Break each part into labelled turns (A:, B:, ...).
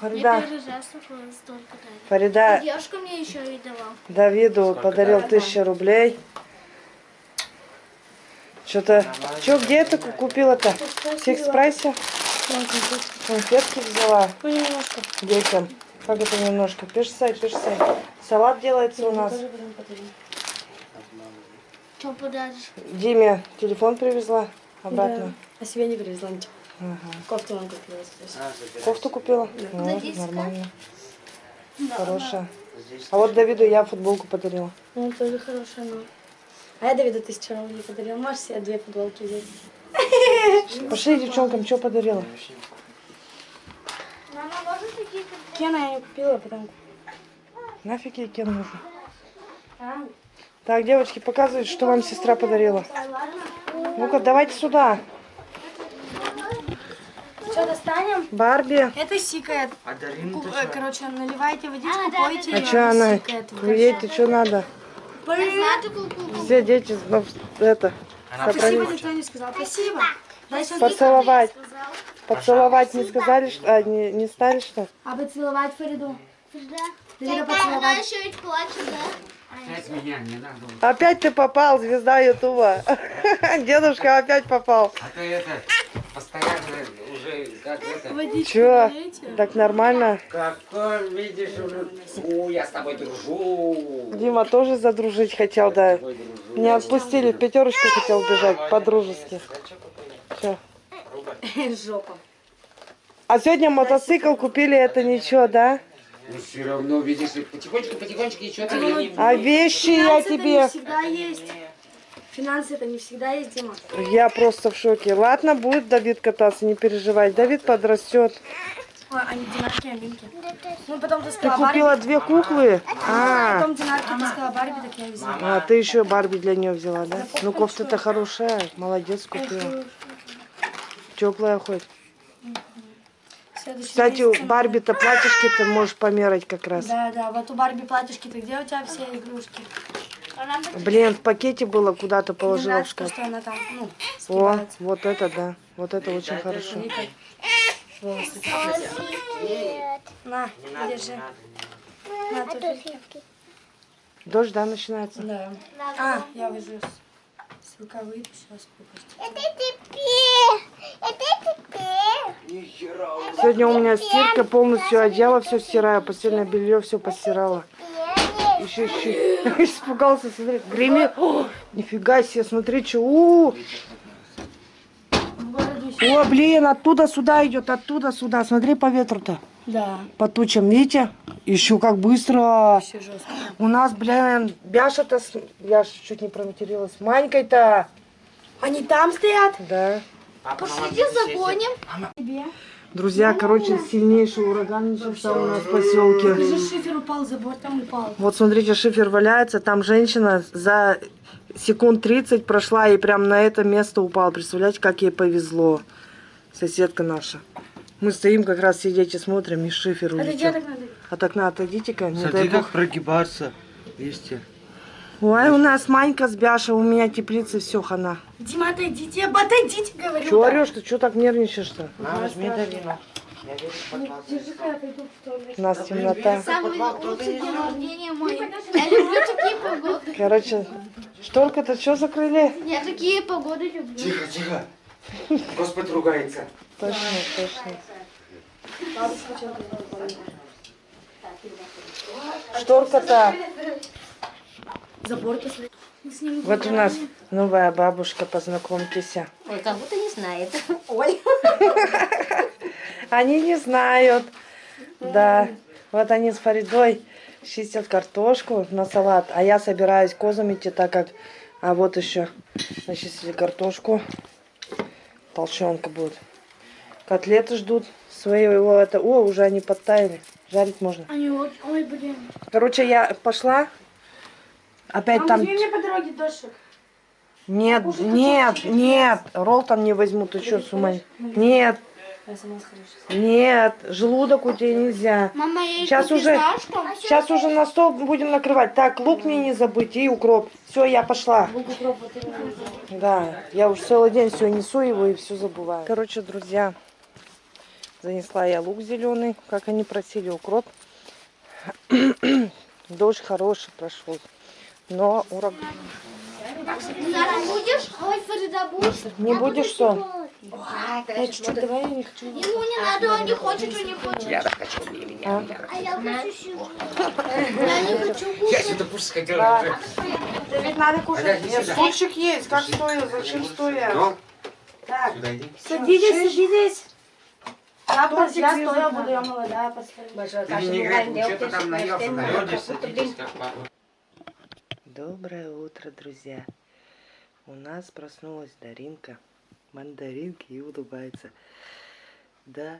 A: Фарида,
B: первый раз столько дали.
A: Фарида
B: Девушка мне еще и давал.
A: Давиду подарил тысячу рублей. Что-то... Что, где ты ку- купила-то? В Сикс-прайсе? Конфетки взяла
C: Ну, немножко.
A: детям. Как это немножко? Пишсай, пишсай. Салат делается у нас.
C: Потом подарим.
B: Что подаришь?
A: Диме телефон привезла обратно.
C: Да. А себе не привезла ничего.
A: Ага.
C: Кофту вам купила. здесь.
A: Кофту купила? Ну,
B: Дадите
A: нормально. Хорошая. А вот Давиду я футболку подарила.
C: Ну, тоже хорошая, но... А я Давиду тысячу рублей подарила. Можешь себе две футболки взять?
A: Пошли девчонкам, что подарила?
B: Мама, можно такие
C: Кена я не купила, а потом...
A: Нафиг ей кен нужен?
C: А,
A: Так, девочки, показывайте, что вам сестра подарила. Ну-ка, давайте сюда.
C: Что, достанем?
A: Барби.
C: Это сикает.
D: А Дарина
C: Короче, наливайте водичку,
B: А, да,
C: пойте.
A: А
C: и
A: что она? Ей ты что надо?
B: Ку-ку-ку.
A: Все дети, ну, это,
D: Она
C: Спасибо, никто не сказал. Спасибо.
A: Поцеловать. Поцеловать не сказали, что... А, не, не стали, что?
C: А поцеловать Фариду.
B: Да.
C: Давида
B: Она
C: поцеловать.
B: еще ведь плачет, да?
D: Опять меня не надо.
A: Опять ты попал, звезда Ютуба. Дедушка опять попал.
D: А ты это, постоянно уже, как это,
A: Чё?
C: налейте.
A: Так нормально?
D: какой, видишь, уже, у, я с тобой дружу.
A: Дима тоже задружить хотел, да. Не отпустили, в пятерочку хотел бежать, по-дружески.
C: Жопа.
A: А сегодня мотоцикл купили, это ничего, да?
D: Ну, все равно, видишь, потихонечку, потихонечку, и что-то я не...
A: А вещи я
C: не
A: тебе...
C: всегда есть. Финансы это не всегда есть, Дима.
A: Я просто в шоке. Ладно, будет Давид кататься, не переживай. Давид подрастет.
C: Ой, они динарки, аминки. Ну, потом ты
A: Ты
C: сказала Барби.
A: купила две куклы? А,
C: Потом динарки, ты сказала Барби, так я взяла.
A: а ты еще Барби для нее взяла, да? Ну, кофта-то хорошая. Молодец, купила. Теплая хоть.
C: Следующий
A: Кстати,
C: месяц-
A: Барби-то платьишки ты можешь померить как раз.
C: Да, да, вот у Барби платьишки-то где у тебя все игрушки?
B: Она
A: Блин, в пакете было, куда-то положила в
C: нравится,
A: шкаф.
C: что она там, ну,
A: О, вот это да. Вот это очень хорошо.
C: Волосы. На, держи. На, туфельки.
A: Дождь, да, начинается?
C: Да. А, я выжу с, с рукавы, сейчас купить.
A: Сегодня у меня стирка, полностью одеяло все стираю, постельное белье все постирала. Еще, еще. Испугался, смотри, гремит. О, нифига себе, смотри, что. У, О, блин, оттуда сюда идет, оттуда сюда. Смотри по ветру-то.
C: Да,
A: По тучам, видите? Еще как быстро.
C: все жестко.
A: У нас, блин, Бяша-то, с- я чуть не проматерилась. Манькой-то.
C: Они там стоят?
A: Да.
D: Мама,
B: Пошлите загоним.
C: Тебе?
A: Друзья, короче, сильнейший ураган начался у нас в поселке.
C: Же шифер упал, забор там упал.
A: Вот смотрите, шифер валяется, там женщина за секунд 30 прошла и прям на это место упала. Представляете, как ей повезло. Соседка наша. Мы стоим как раз сидеть и смотрим, и шифер
C: А
A: улетел.
C: так надо?
A: От окна отойдите-ка, не дай
D: Смотри,
A: бог.
D: как прогибаться листья.
A: Ой, у нас Манька с Бяшей, у меня теплица, все, хана.
C: Дима, отойдите, отойдите, говорю.
A: Чего орешь ты, что так нервничаешь-то?
D: На, возьми
C: в туалет.
A: У нас темнота. Короче, шторка-то что закрыли?
B: Я такие погоды люблю.
D: Тихо, тихо. Господь ругается.
A: Точно, точно. Шторка-то.
C: Забор.
A: Вот у нас новая бабушка, познакомьтесь.
E: Ой, как будто не знает. Ой.
A: Они не знают. Да. Вот они с Фаридой чистят картошку на салат, а я собираюсь козу идти, так как... А вот еще начистили картошку. Толченка будет. Котлеты ждут своего это. О, уже они подтаяли. Жарить можно.
B: Они вот, ой, блин.
A: Короче, я пошла. Опять
C: Мама,
A: там...
C: возьми мне по дороге дошик.
A: Нет, нет, нет. Ролтон не возьму, ты что, с ума? Нет,
C: Я сама схожу.
A: нет, желудок у тебя нельзя.
B: Мама, я
A: Сейчас уже,
B: знаешь, что?
A: сейчас уже на стол будем накрывать. Так, лук мне не забыть и укроп. Все, я пошла.
C: Лук укроп, вот именно.
A: Да, я уже целый день все несу его и все забываю. Короче, друзья, Занесла я лук зеленый, как они просили, укроп. Дождь хороший прошел. Но ураган. Не будешь что?
C: Я чуть-чуть, давай, я не хочу.
B: Ему не надо, он не хочет, он не хочет.
D: Я так хочу, не меня,
B: А я хочу. Я не хочу
D: Я сюда пусть хотела.
A: Да ведь надо
D: сюда.
A: Стульчик есть. Как стоя? Зачем стоя?
D: Ну,
A: Так.
C: Садитесь, садитесь. Я,
A: Тортик
C: я стоя буду, я молодая, посмотрю.
E: Большое
D: Ты не играй, что-то там наелся, наелся, садитесь, как папа.
A: Доброе утро, друзья. У нас проснулась Даринка, мандаринка и улыбается. Да,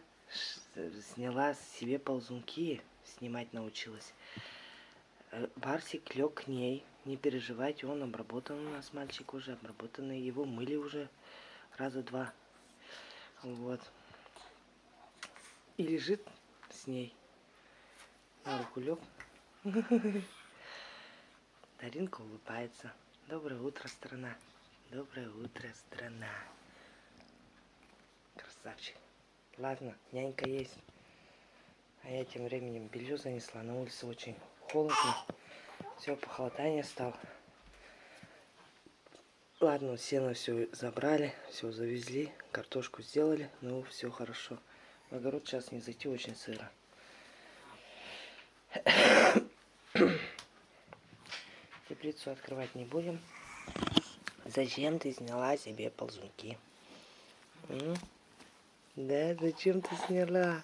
A: сняла себе ползунки, снимать научилась. Э, Барсик лег к ней, не переживайте, он обработан у нас, мальчик уже обработанный, его мыли уже раза два. Вот. И лежит с ней. На руку лег. Даринка улыбается. Доброе утро, страна. Доброе утро, страна. Красавчик. Ладно, нянька есть. А я тем временем белье занесла. На улице очень холодно. Все, похолодание стало. Ладно, сено все забрали, все завезли, картошку сделали, ну все хорошо. В огород сейчас не зайти, очень сыро. Теплицу открывать не будем. Зачем ты сняла себе ползунки? М? Да, зачем ты сняла?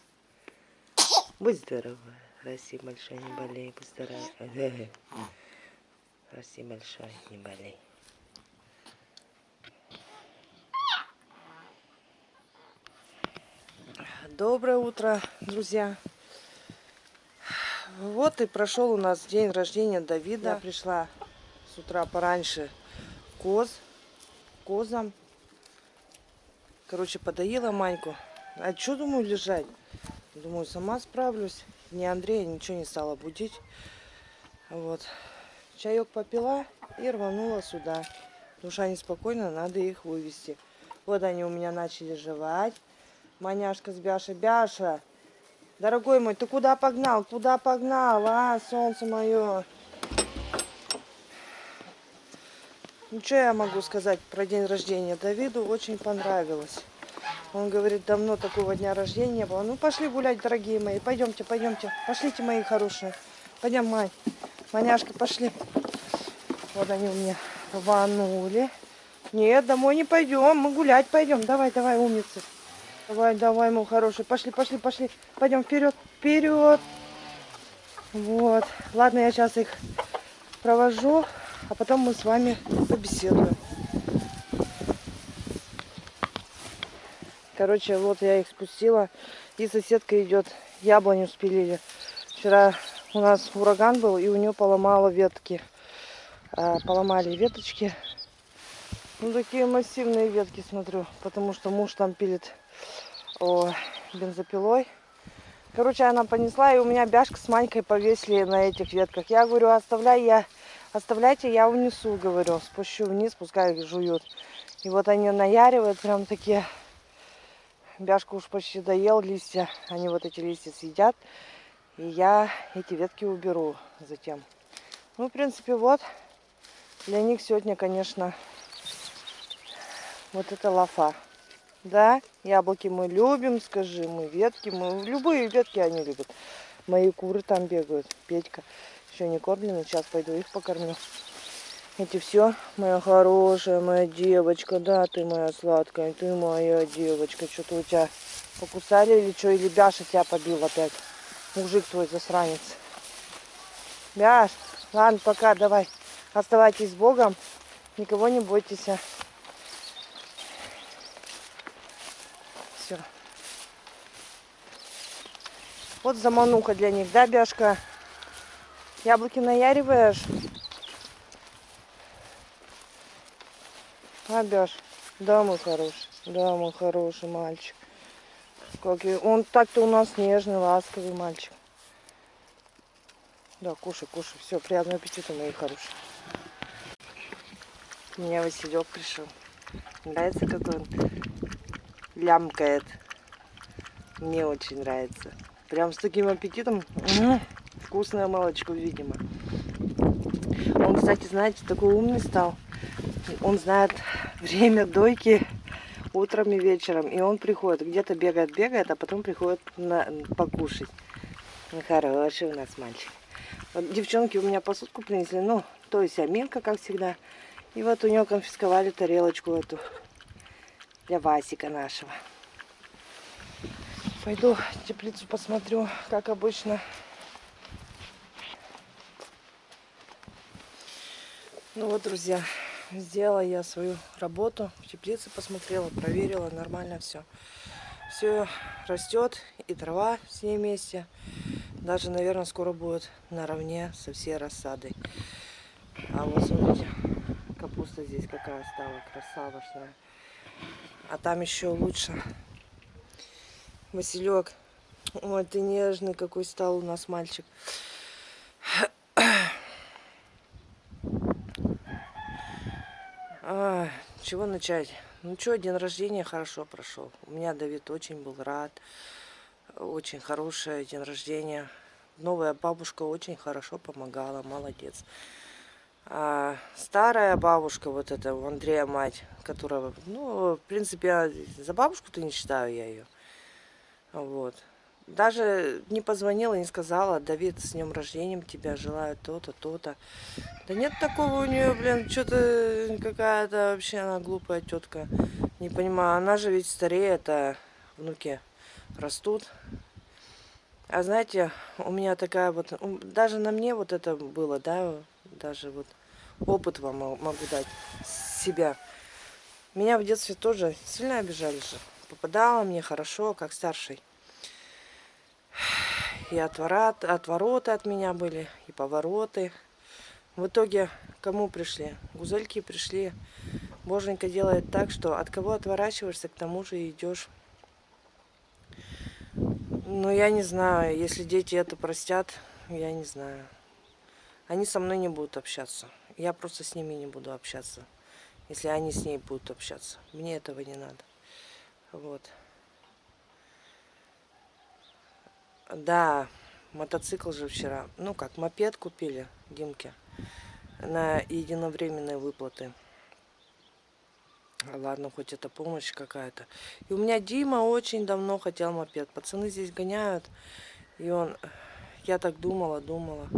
A: Будь здорова. Расти большой, не болей. Будь здорова. Расти большой, не болей. Доброе утро, друзья. Вот и прошел у нас день рождения Давида. Я пришла с утра пораньше коз, козам. Короче, подоила Маньку. А что, думаю, лежать? Думаю, сама справлюсь. Ни Андрея ничего не стала будить. Вот. Чаек попила и рванула сюда. Душа неспокойна, надо их вывести. Вот они у меня начали жевать. Маняшка с Бяшей. Бяша, дорогой мой, ты куда погнал? Куда погнал, а, солнце мое? Ну, что я могу сказать про день рождения? Давиду очень понравилось. Он говорит, давно такого дня рождения не было. Ну, пошли гулять, дорогие мои. Пойдемте, пойдемте. Пошлите, мои хорошие. Пойдем, Мань. Маняшка, пошли. Вот они у меня рванули. Нет, домой не пойдем. Мы гулять пойдем. Давай, давай, умницы. Давай, давай, мой хороший. Пошли, пошли, пошли. Пойдем вперед, вперед. Вот. Ладно, я сейчас их провожу, а потом мы с вами побеседуем. Короче, вот я их спустила. И соседка идет. Яблоню спилили. Вчера у нас ураган был, и у нее поломало ветки. А, поломали веточки. Ну, такие массивные ветки, смотрю. Потому что муж там пилит о, бензопилой. Короче, она понесла, и у меня бяшка с Манькой повесили на этих ветках. Я говорю, оставляй, я, оставляйте, я унесу, говорю. Спущу вниз, пускай жуют. И вот они наяривают прям такие. Бяшка уж почти доел листья. Они вот эти листья съедят. И я эти ветки уберу затем. Ну, в принципе, вот. Для них сегодня, конечно, вот это лафа. Да, яблоки мы любим, скажи, мы ветки, мы любые ветки они любят. Мои куры там бегают. Петька еще не кормлены, сейчас пойду их покормлю. Эти все, моя хорошая, моя девочка, да, ты моя сладкая, ты моя девочка. Что-то у тебя покусали или что, или Бяша тебя побил опять. Мужик твой засранец. Бяш, ладно, пока, давай. Оставайтесь с Богом, никого не бойтесь. а. Все. Вот замануха для них, да, Бяшка? Яблоки наяриваешь? А, Бяш? Да, мой хороший. Да, мой хороший мальчик. Как и- Он так-то у нас нежный, ласковый мальчик. Да, кушай, кушай. Все, приятного аппетита, мои хорошие. У меня Василек пришел. Нравится, как он лямкает. Мне очень нравится. Прям с таким аппетитом. М, Вкусное молочко, видимо. Он, кстати, знаете, такой умный стал. Он знает время дойки утром и вечером. И он приходит, где-то бегает, бегает, а потом приходит на, покушать. Хороший у нас мальчик. Вот девчонки у меня посудку принесли, ну, то есть Аминка, как всегда. И вот у нее конфисковали тарелочку эту для Васика нашего. Пойду теплицу посмотрю, как обычно. Ну вот, друзья, сделала я свою работу. В теплице посмотрела, проверила, нормально все. Все растет, и трава с ней вместе. Даже, наверное, скоро будет наравне со всей рассадой. А вот смотрите, капуста здесь какая стала, красавошная. А там еще лучше. Василек. Ой, ты нежный какой стал у нас мальчик. А, чего начать? Ну что, день рождения хорошо прошел. У меня Давид очень был рад. Очень хороший день рождения. Новая бабушка очень хорошо помогала, молодец. А старая бабушка, вот эта у Андрея мать, которая, ну, в принципе, за бабушку-то не считаю я ее. Вот. Даже не позвонила, не сказала, Давид, с днем рождения тебя желаю то-то, то-то. Да нет такого у нее, блин, что-то какая-то вообще она глупая тетка. Не понимаю, она же ведь стареет, а внуки растут. А знаете, у меня такая вот, даже на мне вот это было, да, даже вот опыт вам могу дать себя. Меня в детстве тоже сильно обижали же. Попадала мне хорошо, как старший. И отворот, отвороты от меня были, и повороты. В итоге кому пришли? Гузельки пришли. Боженька делает так, что от кого отворачиваешься, к тому же идешь. Ну, я не знаю, если дети это простят, я не знаю. Они со мной не будут общаться. Я просто с ними не буду общаться, если они с ней будут общаться. Мне этого не надо. Вот. Да, мотоцикл же вчера. Ну как, мопед купили Димке на единовременные выплаты. Ладно, хоть это помощь какая-то. И у меня Дима очень давно хотел мопед. Пацаны здесь гоняют. И он... Я так думала, думала.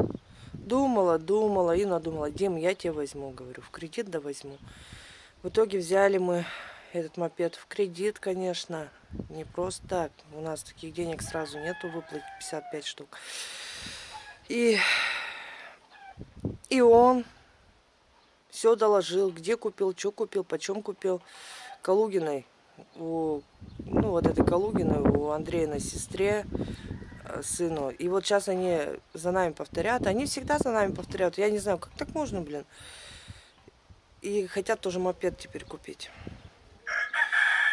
A: Думала, думала и надумала. Дим, я тебе возьму, говорю. В кредит да возьму. В итоге взяли мы этот мопед в кредит, конечно. Не просто так. У нас таких денег сразу нету выплатить 55 штук. И, и он все доложил, где купил, что купил, почем купил. Калугиной, у, ну вот этой Калугиной, у Андрея на сестре, э, сыну. И вот сейчас они за нами повторят. Они всегда за нами повторяют. Я не знаю, как так можно, блин. И хотят тоже мопед теперь купить.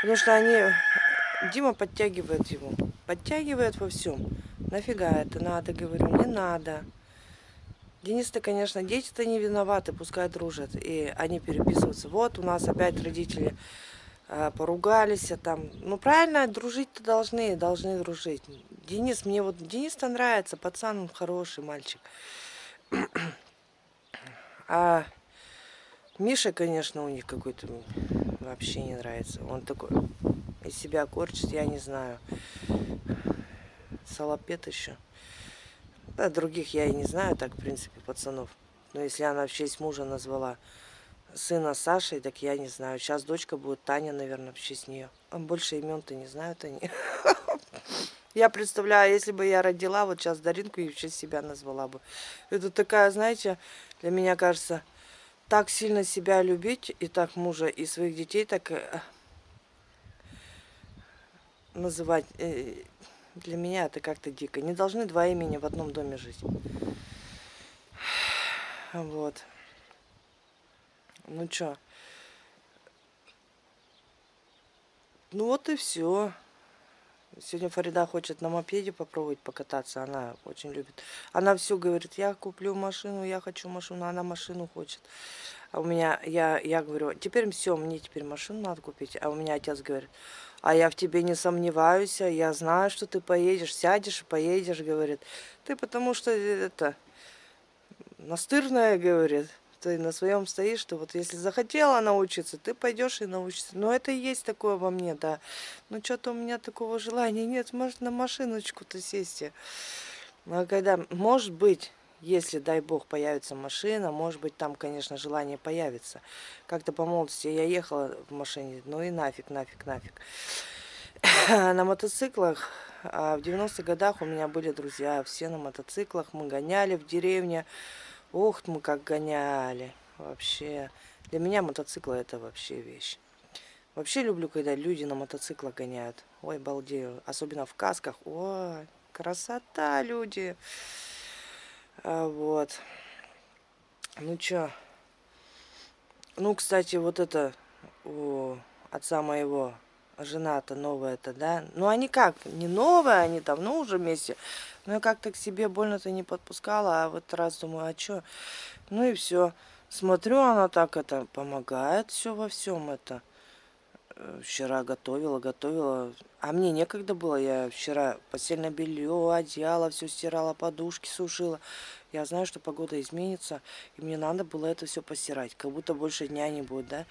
A: Потому что они... Дима подтягивает его. Подтягивает во всем. Нафига это надо, говорю, не надо. Денис-то, конечно, дети-то не виноваты, пускай дружат. И они переписываются. Вот у нас опять родители э, поругались. А там, ну правильно, дружить-то должны, должны дружить. Денис, мне вот Денис-то нравится, пацан, он хороший мальчик. А Миша, конечно, у них какой-то вообще не нравится. Он такой из себя корчит, я не знаю. Салапет еще. Да, других я и не знаю, так, в принципе, пацанов. Но если она в честь мужа назвала сына Сашей, так я не знаю. Сейчас дочка будет Таня, наверное, в честь нее. А больше имен-то не знают они. Я представляю, если бы я родила, вот сейчас Даринку и в честь себя назвала бы. Это такая, знаете, для меня кажется, так сильно себя любить, и так мужа, и своих детей так э, называть, э, для меня это как-то дико. Не должны два имени в одном доме жить. Вот. Ну чё? Ну вот и все. Сегодня Фарида хочет на мопеде попробовать покататься. Она очень любит. Она все говорит, я куплю машину, я хочу машину. Она машину хочет. А у меня, я, я говорю, теперь все, мне теперь машину надо купить. А у меня отец говорит, а я в тебе не сомневаюсь, а я знаю, что ты поедешь, сядешь и поедешь, говорит. Ты потому что это, настырная, говорит. Ты на своем стоишь, что вот если захотела научиться, ты пойдешь и научишься. Но это и есть такое во мне, да. Но что-то у меня такого желания нет, может на машиночку-то сесть. А когда, может быть, если, дай бог, появится машина, может быть, там, конечно, желание появится. Как-то по молодости я ехала в машине, ну и нафиг, нафиг, нафиг. На мотоциклах, а в 90-х годах у меня были друзья, все на мотоциклах, мы гоняли в деревне. Ух, мы как гоняли, вообще. Для меня мотоциклы это вообще вещь. Вообще люблю, когда люди на мотоциклах гоняют. Ой, балдею. Особенно в касках. Ой, красота, люди. А, вот. Ну чё. Ну, кстати, вот это у отца моего жена-то новая-то, да? Ну, они как, не новая, они давно уже вместе. Но я как-то к себе больно-то не подпускала, а вот раз думаю, а чё? Ну и все. Смотрю, она так это помогает все во всем это. Э, Вчера готовила, готовила. А мне некогда было. Я вчера постельное белье, одеяло, все стирала, подушки сушила. Я знаю, что погода изменится, и мне надо было это все постирать. Как будто больше дня не будет, да?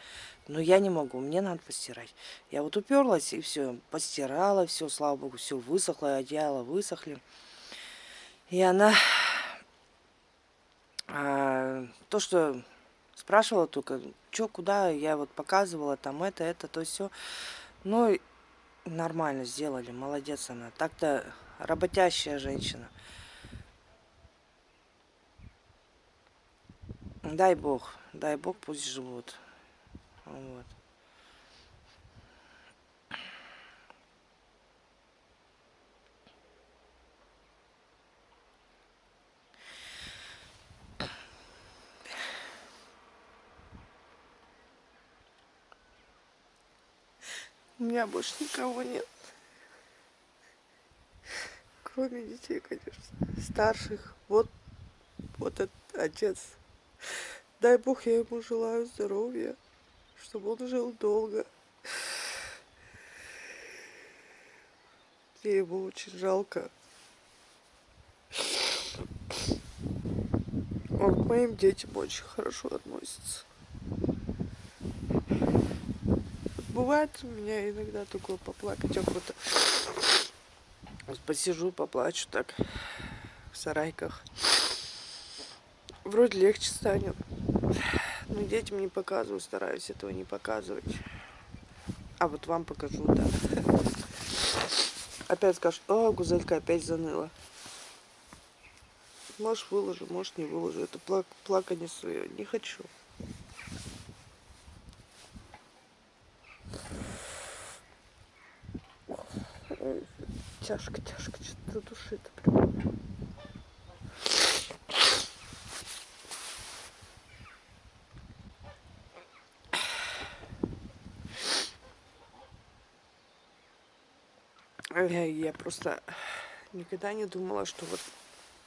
A: Но я не могу, мне надо постирать. Я вот уперлась и все, постирала, все, слава богу, все высохло, одеяло высохли. И она а, то, что спрашивала только, что, куда, я вот показывала, там это, это, то все. Ну, нормально сделали, молодец она. Так-то работящая женщина. Дай бог, дай бог, пусть живут. Вот. У меня больше никого нет. Кроме детей, конечно. Старших. Вот, вот этот отец. Дай Бог, я ему желаю здоровья, чтобы он жил долго. Мне его очень жалко. Он к моим детям очень хорошо относится. Бывает у меня иногда такое поплакать охота. Вот посижу, поплачу так в сарайках. Вроде легче станет. Но детям не показываю, стараюсь этого не показывать. А вот вам покажу, да. Опять скажешь, о, гузелька опять заныла. Может выложу, может не выложу. Это плак плакание свое. Не хочу. Ой, тяжко, тяжко, что-то душит прям. Я, я просто никогда не думала, что вот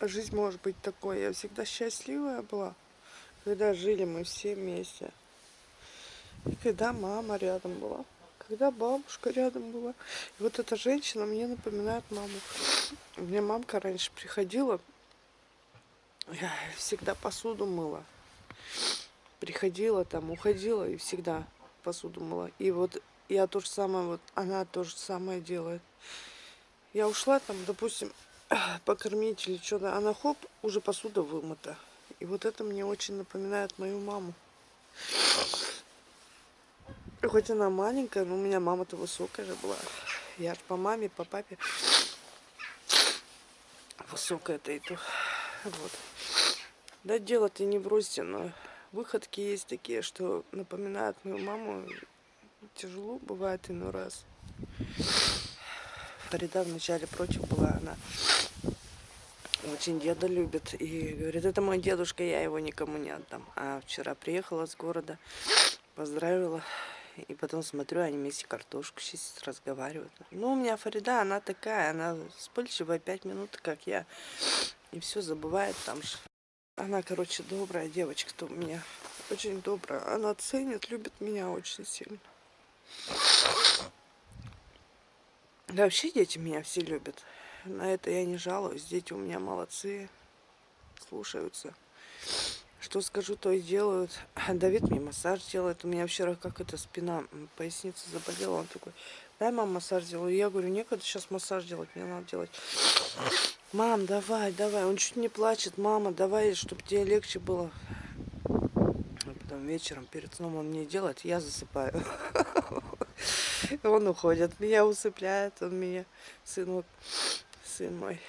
A: жизнь может быть такой. Я всегда счастливая была, когда жили мы все вместе. И когда мама рядом была, когда бабушка рядом была. И вот эта женщина мне напоминает маму. У меня мамка раньше приходила, я всегда посуду мыла. Приходила там, уходила и всегда посуду мыла. И вот я то же самое, вот она то же самое делает. Я ушла там, допустим, покормить или что-то, она хоп, уже посуда вымыта. И вот это мне очень напоминает мою маму. Хоть она маленькая, но у меня мама-то высокая же была. Я ж по маме, по папе высокая-то иду. Вот. Да дело-то не бросьте, но выходки есть такие, что напоминают мою маму. Тяжело бывает иной раз. Фарида вначале против была, она очень деда любит. И говорит, это мой дедушка, я его никому не отдам. А вчера приехала с города, поздравила. И потом смотрю, они вместе картошку чистят, разговаривают. Ну, у меня Фарида, она такая, она вспыльчивая, пять минут, как я. И все забывает там. Она, короче, добрая девочка-то у меня. Очень добрая. Она ценит, любит меня очень сильно. Да вообще дети меня все любят. На это я не жалуюсь. Дети у меня молодцы. Слушаются. Что скажу, то и делают. Давид мне массаж делает. У меня вчера как это спина, поясница заболела. Он такой, дай мам массаж делаю. Я говорю, некогда сейчас массаж делать, мне надо делать. Мам, давай, давай. Он чуть не плачет. Мама, давай, чтобы тебе легче было. А потом вечером перед сном он мне делает, я засыпаю. Он уходит, меня усыпляет, он меня, сын вот, сын мой.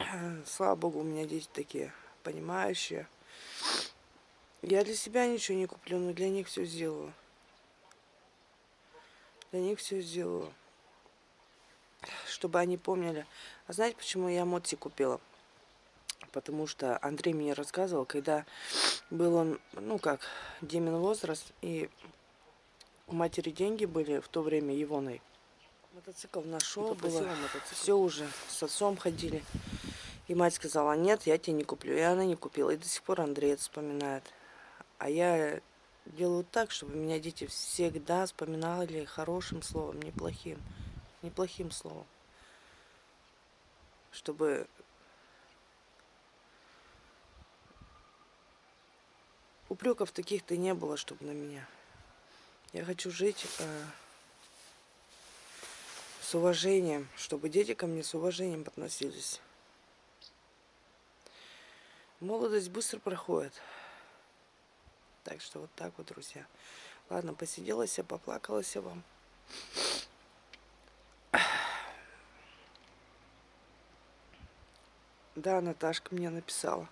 A: Слава богу, у меня дети такие понимающие. Я для себя ничего не куплю, но для них все сделаю. Для них все сделаю. Чтобы они помнили. А знаете, почему я Мотси купила? Потому что Андрей мне рассказывал, когда был он, ну как, Демин возраст, и у матери деньги были в то время Ивоной. Мотоцикл нашел, было все уже, с отцом ходили. И мать сказала, нет, я тебе не куплю. И она не купила. И до сих пор Андрей это вспоминает. А я делаю так, чтобы меня дети всегда вспоминали хорошим словом, неплохим. Неплохим словом. Чтобы упреков таких-то не было, чтобы на меня. Я хочу жить э, с уважением, чтобы дети ко мне с уважением относились. Молодость быстро проходит. Так что вот так вот, друзья. Ладно, посиделась я, поплакалась я вам. Да, Наташка мне написала.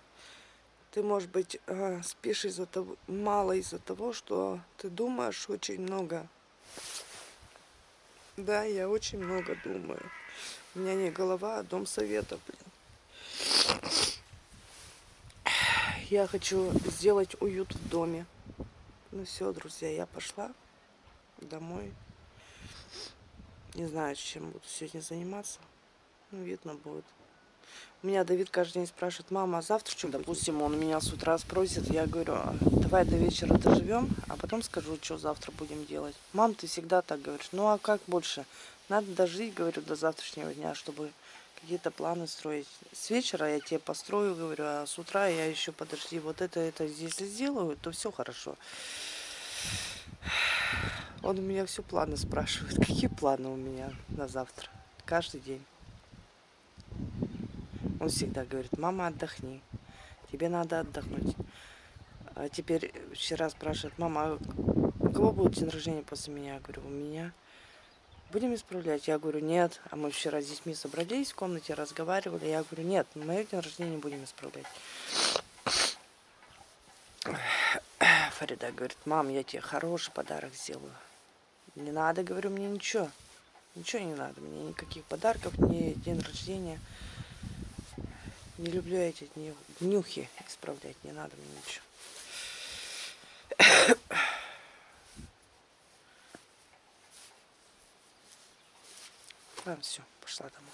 A: Ты, может быть, э, спишь из-за того, мало из-за того, что ты думаешь очень много. Да, я очень много думаю. У меня не голова, а дом совета, блин. Я хочу сделать уют в доме. Ну все, друзья, я пошла домой. Не знаю, чем буду сегодня заниматься. Ну, видно будет. У меня Давид каждый день спрашивает, мама, а завтра что? Допустим, он меня с утра спросит, я говорю, «А, давай до вечера доживем, а потом скажу, что завтра будем делать. Мам, ты всегда так говоришь. Ну а как больше? Надо дожить, говорю, до завтрашнего дня, чтобы какие-то планы строить. С вечера я тебе построю, говорю, а с утра я еще подожди, вот это, это если сделаю, то все хорошо. Он у меня все планы спрашивает. Какие планы у меня на завтра? Каждый день. Он всегда говорит, мама, отдохни. Тебе надо отдохнуть. А теперь вчера спрашивает, мама, а у кого будет день рождения после меня? Я говорю, у меня. Будем исправлять? Я говорю, нет. А мы вчера с детьми собрались в комнате, разговаривали. Я говорю, нет, мое день рождения будем исправлять. Фарида говорит, мам, я тебе хороший подарок сделаю. Не надо, говорю, мне ничего. Ничего не надо, мне никаких подарков, ни день рождения. Не люблю эти дни, днюхи исправлять, не надо мне ничего. Ладно, все, пошла домой.